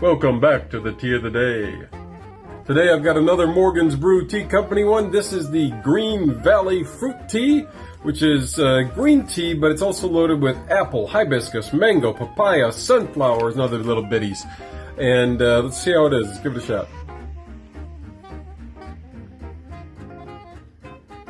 Welcome back to the tea of the day. Today I've got another Morgan's Brew Tea Company one. This is the Green Valley Fruit Tea, which is uh, green tea, but it's also loaded with apple, hibiscus, mango, papaya, sunflowers, and other little bitties. And uh, let's see how it is. Let's give it a shot.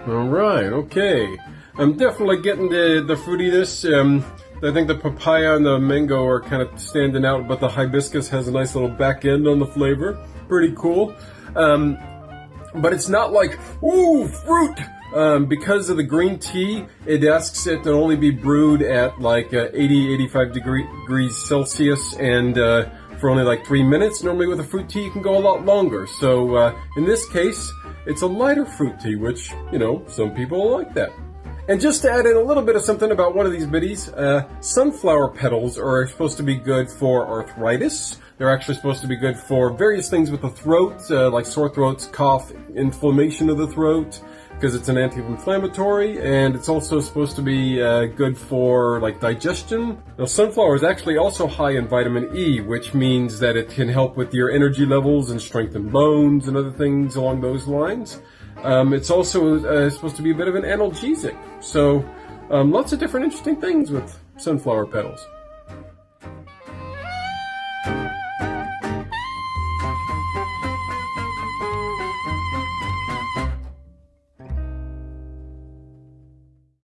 All right, okay. I'm definitely getting the, the fruitiness. Um, I think the papaya and the mango are kind of standing out, but the hibiscus has a nice little back end on the flavor. Pretty cool. Um, but it's not like, ooh, fruit! Um, because of the green tea, it asks it to only be brewed at like uh, 80, 85 degree, degrees Celsius and uh, for only like three minutes. Normally with a fruit tea, you can go a lot longer. So uh, in this case, it's a lighter fruit tea, which, you know, some people like that. And just to add in a little bit of something about one of these biddies, uh, sunflower petals are supposed to be good for arthritis. They're actually supposed to be good for various things with the throat, uh, like sore throats, cough, inflammation of the throat, because it's an anti-inflammatory, and it's also supposed to be uh, good for like digestion. Now, sunflower is actually also high in vitamin E, which means that it can help with your energy levels and strengthen bones and other things along those lines. Um, it's also uh, supposed to be a bit of an analgesic. So um, lots of different interesting things with sunflower petals.